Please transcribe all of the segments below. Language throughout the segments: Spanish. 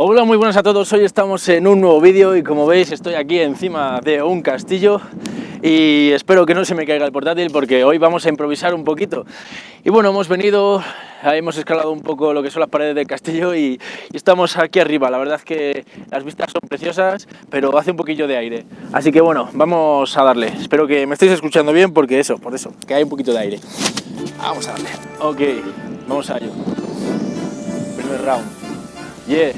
Hola, muy buenas a todos. Hoy estamos en un nuevo vídeo y como veis estoy aquí encima de un castillo y espero que no se me caiga el portátil porque hoy vamos a improvisar un poquito. Y bueno, hemos venido, hemos escalado un poco lo que son las paredes del castillo y, y estamos aquí arriba. La verdad es que las vistas son preciosas, pero hace un poquillo de aire. Así que bueno, vamos a darle. Espero que me estéis escuchando bien porque eso, por eso, que hay un poquito de aire. Vamos a darle. Ok, vamos a ello. Primer round. Yeah.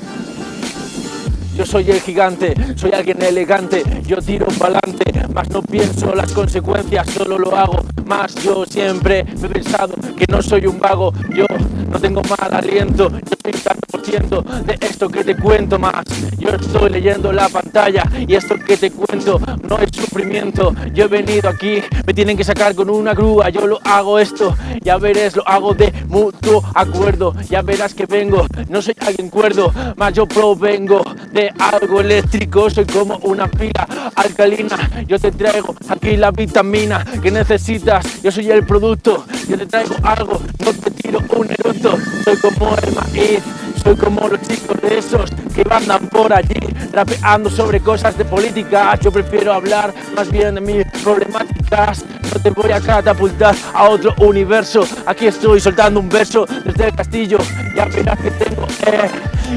Yo soy el gigante, soy alguien elegante, yo tiro pa'lante, más no pienso las consecuencias, solo lo hago, más yo siempre he pensado que no soy un vago, yo no tengo mal aliento, yo soy un de esto que te cuento más, yo estoy leyendo la pantalla y esto que te cuento no es sufrimiento, yo he venido aquí, me tienen que sacar con una grúa, yo lo hago esto, ya veréis, lo hago de mutuo acuerdo, ya verás que vengo, no soy alguien cuerdo, más yo provengo de algo eléctrico, soy como una pila alcalina, yo te traigo aquí la vitamina que necesitas, yo soy el producto, yo te traigo algo, no te tiro un eructo, soy como el maíz, soy como los chicos de esos que andan por allí rapeando sobre cosas de política, yo prefiero hablar más bien de mis problemáticas, no te voy a catapultar a otro universo, aquí estoy soltando un verso desde el castillo, ya verás que tengo, eh,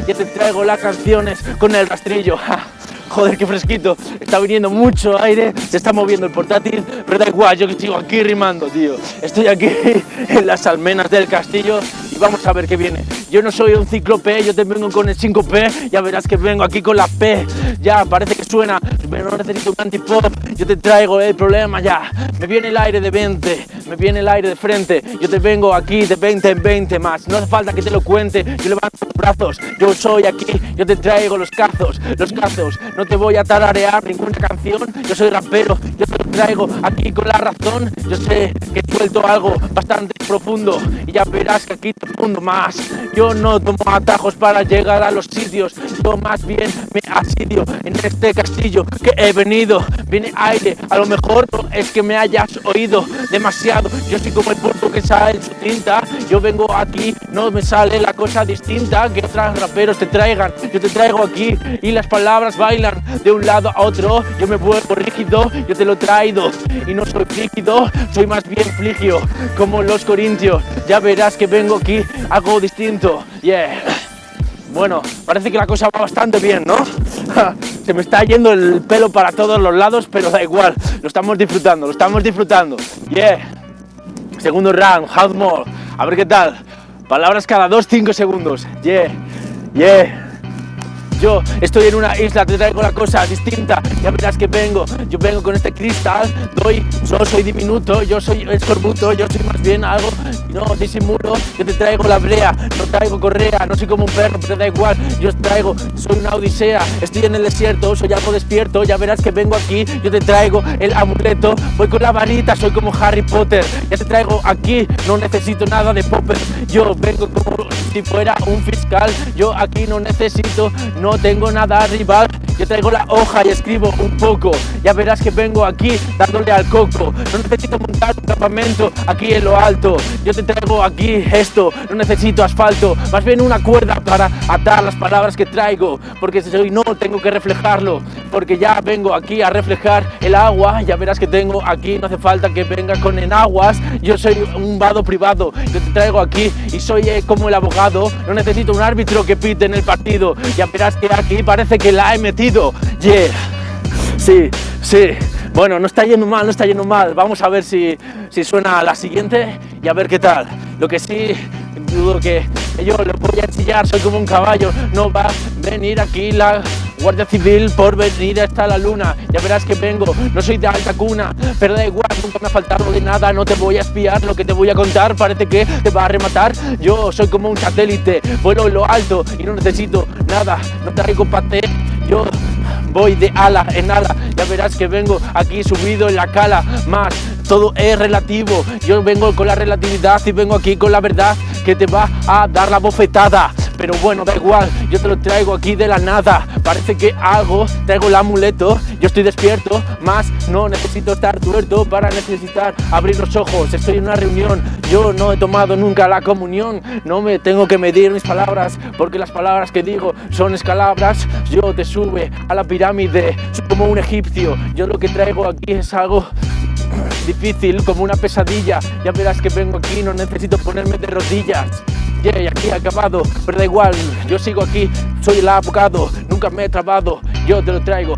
ya te traigo las canciones con el rastrillo. Joder, qué fresquito. Está viniendo mucho aire, se está moviendo el portátil, pero da igual, yo que sigo aquí rimando, tío. Estoy aquí en las almenas del castillo y vamos a ver qué viene. Yo no soy un cíclope, yo te vengo con el 5P, ya verás que vengo aquí con la P. Ya, parece que suena, pero no necesito un antipop, yo te traigo el problema ya. Me viene el aire de 20, me viene el aire de frente, yo te vengo aquí de 20 en 20 más. No hace falta que te lo cuente, yo levanto los brazos, yo soy aquí, yo te traigo los cazos, los cazos. No te voy a tararear ninguna canción, yo soy rapero, yo lo traigo aquí con la razón. Yo sé que suelto algo bastante profundo y ya verás que aquí te mundo más. Yo no tomo atajos para llegar a los sitios, yo más bien me asidio en este castillo que he venido. Viene aire, a lo mejor no es que me hayas oído demasiado. Yo soy como el puerto que sale en su tinta. Yo vengo aquí, no me sale la cosa distinta que otros raperos te traigan. Yo te traigo aquí y las palabras bailan de un lado a otro. Yo me vuelvo rígido, yo te lo traigo y no soy frígido, soy más bien fligio, como los corintios. Ya verás que vengo aquí, algo distinto. Yeah. Bueno, parece que la cosa va bastante bien, ¿no? Se me está yendo el pelo para todos los lados, pero da igual, lo estamos disfrutando, lo estamos disfrutando. Yeah. Segundo round, House More. A ver qué tal. Palabras cada 2-5 segundos. Yeah. Yeah. Yo estoy en una isla, te traigo la cosa distinta, ya verás que vengo, yo vengo con este cristal, doy, yo soy diminuto, yo soy escorbuto, yo soy más bien algo, no disimulo, yo te traigo la brea, no traigo correa, no soy como un perro, pero da igual, yo traigo, soy una odisea, estoy en el desierto, soy algo despierto, ya verás que vengo aquí, yo te traigo el amuleto, voy con la varita, soy como Harry Potter, ya te traigo aquí, no necesito nada de popper, yo vengo como si fuera un fiscal, yo aquí no necesito, no tengo nada rival, yo traigo la hoja y escribo un poco, ya verás que vengo aquí dándole al coco, no necesito montar un campamento aquí en lo alto, yo te traigo aquí esto, no necesito asfalto, más bien una cuerda para atar las palabras que traigo, porque si soy no tengo que reflejarlo, porque ya vengo aquí a reflejar el agua, ya verás que tengo aquí, no hace falta que venga con enaguas, yo soy un vado privado, yo te traigo aquí y soy eh, como el abogado, no necesito un árbitro que pite en el partido, ya verás que aquí parece que la he metido, yeah, sí, sí, bueno, no está yendo mal, no está yendo mal, vamos a ver si, si suena la siguiente y a ver qué tal, lo que sí dudo que yo lo voy a ensillar, soy como un caballo, no va a venir aquí la Guardia Civil por venir hasta la luna, ya verás que vengo, no soy de alta cuna, pero da igual, nunca me ha faltado de nada, no te voy a espiar, lo que te voy a contar parece que te va a rematar, yo soy como un satélite, vuelo en lo alto y no necesito nada, no traigo paté, yo voy de ala en ala, ya verás que vengo aquí subido en la cala, más todo es relativo, yo vengo con la relatividad y vengo aquí con la verdad que te va a dar la bofetada, pero bueno, da igual, yo te lo traigo aquí de la nada. Parece que hago, traigo el amuleto, yo estoy despierto, más no necesito estar tuerto para necesitar abrir los ojos. Estoy en una reunión, yo no he tomado nunca la comunión, no me tengo que medir mis palabras, porque las palabras que digo son escalabras. Yo te sube a la pirámide, soy como un egipcio. Yo lo que traigo aquí es algo difícil, como una pesadilla. Ya verás que vengo aquí, no necesito ponerme de rodillas. Yeah, aquí acabado, pero da igual, yo sigo aquí, soy el abogado, nunca me he trabado, yo te lo traigo.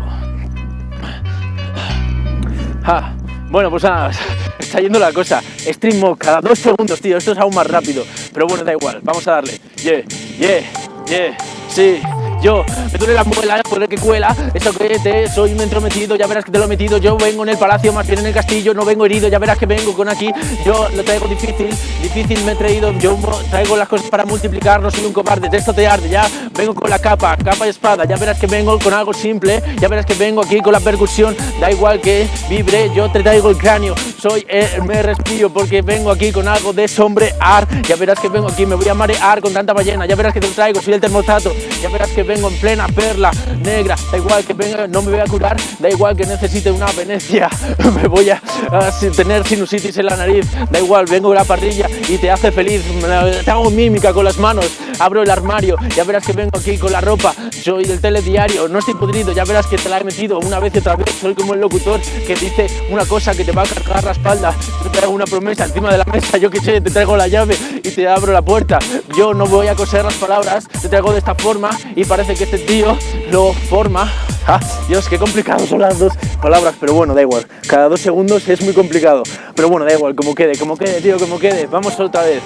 Ah, bueno, pues nada, está yendo la cosa. Stream cada dos segundos, tío, esto es aún más rápido. Pero bueno, da igual, vamos a darle. Yeah, yeah, yeah, sí. Yo, me duele la muela por el que cuela Eso que te soy un entrometido Ya verás que te lo he metido. Yo vengo en el palacio, más bien en el castillo No vengo herido, ya verás que vengo con aquí. Yo lo traigo difícil, difícil me he traído. Yo traigo las cosas para multiplicar No soy un cobarde, de esto te arde Ya vengo con la capa, capa y espada Ya verás que vengo con algo simple Ya verás que vengo aquí con la percusión. Da igual que vibre, yo te traigo el cráneo Soy, el, me respiro porque vengo aquí con algo de sombrear. Ya verás que vengo aquí, me voy a marear con tanta ballena. Ya verás que te traigo, soy el termostato. Ya verás que vengo en plena perla negra. Da igual que venga, no me voy a curar. Da igual que necesite una Venecia. Me voy a, tener sinusitis en la nariz. Da igual, vengo de la parrilla y te hace feliz. Te hago mímica con las manos Abro el armario, ya verás que vengo aquí con la ropa Soy del telediario, no estoy podrido Ya verás que te la he metido una vez y otra vez Soy como el locutor que dice una cosa que te va a cargar la espalda Te hago una promesa encima de la mesa Yo que sé, te traigo la llave y te abro la puerta Yo no voy a coser las palabras Te traigo de esta forma y parece que este tío lo forma. Ah, Dios, qué complicado son las dos palabras, pero bueno, da igual. Cada dos segundos es muy complicado. Pero bueno, da igual, como quede, como quede, tío, como quede. Vamos otra vez.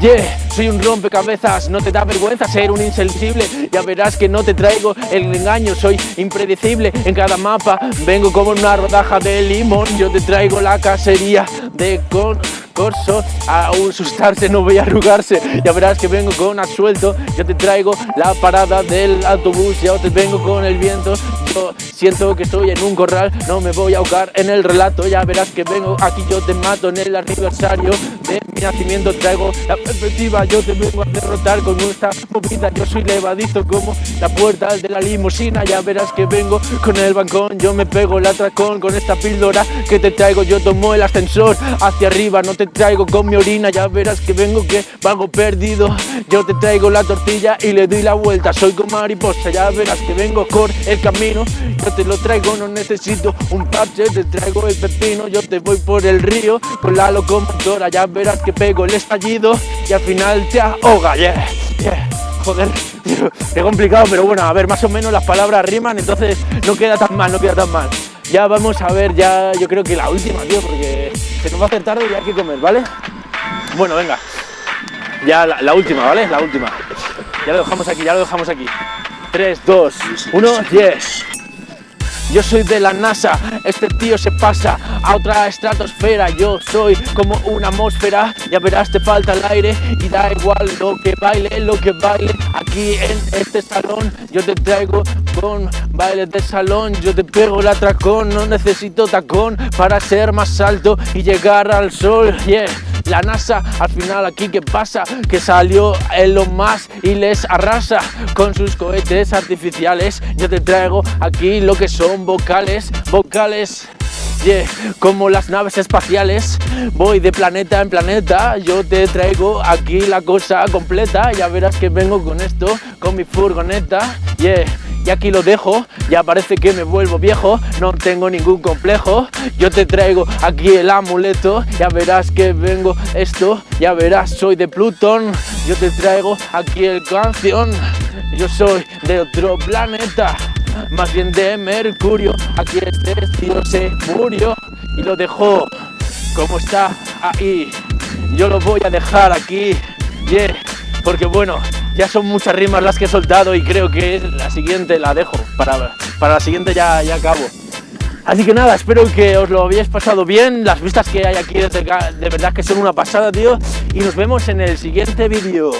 Yeah, soy un rompecabezas, no te da vergüenza ser un insensible. Ya verás que no te traigo el engaño, soy impredecible En cada mapa. Vengo como una rodaja de limón Yo te traigo la cacería de con corso a asustarse, no voy a arrugarse. Ya verás que vengo con asuelto Yo te traigo la parada del autobús Yo te vengo con el viento. Yo siento que estoy en un corral No me voy a ahogar en el relato. Ya verás que vengo aquí, yo te mato en el aniversario De mi nacimiento. Traigo la perspectiva Yo te vengo a derrotar con esta movida Yo soy levadizo como la puerta de la limusina. Ya verás que vengo con el bancón Yo me pego el atracón con esta píldora que te traigo. Yo tomo el ascensor hacia arriba, no te traigo con mi orina Ya verás que vengo que vago perdido. Yo te traigo la tortilla y le doy la vuelta. Soy como mariposa, ya verás que vengo por el camino. Yo te lo traigo, no necesito un parche Te traigo el pepino, yo te voy por el río Con la locomotora, ya verás que pego el estallido Y al final te ahoga, yeah, yeah. Joder, qué complicado, pero bueno, a ver, más o menos las palabras riman, entonces no queda tan mal, no queda tan mal. Ya vamos a ver, ya yo creo que la última, tío, porque se nos va a hacer tarde y hay que comer, ¿vale? Bueno, venga. Ya la, última, ¿vale? La última. Ya lo dejamos aquí, ya lo dejamos aquí. 3, 2, 1, 10. Yo soy de la NASA, este tío se pasa a otra estratosfera. Yo soy como una atmósfera, ya verás te falta el aire Y da igual lo que baile, lo que baile Aquí en este salón. Yo te traigo con baile de salón Yo te pego el atracón, no necesito tacón Para ser más alto y llegar al sol, yeah la NASA al final aquí qué pasa que salió lo más y les arrasa con sus cohetes artificiales. Yo te traigo aquí lo que son vocales vocales Yeah, como las naves espaciales, voy de planeta en planeta, yo te traigo aquí la cosa completa, ya verás que vengo con esto, con mi furgoneta, yeah, y aquí lo dejo, ya parece que me vuelvo viejo, no tengo ningún complejo, yo te traigo aquí el amuleto, ya verás que vengo esto, ya verás, soy de Plutón, yo te traigo aquí el canción, yo soy de otro planeta, más bien de Mercurio, aquí este tío se murió y lo dejó. Como está ahí, yo lo voy a dejar aquí, yeah, porque bueno, ya son muchas rimas las que he soltado y creo que la siguiente la dejo, para, para la siguiente ya, ya acabo. Así que nada, espero que os lo habéis pasado bien, las vistas que hay aquí de, de verdad que son una pasada, tío, y nos vemos en el siguiente vídeo.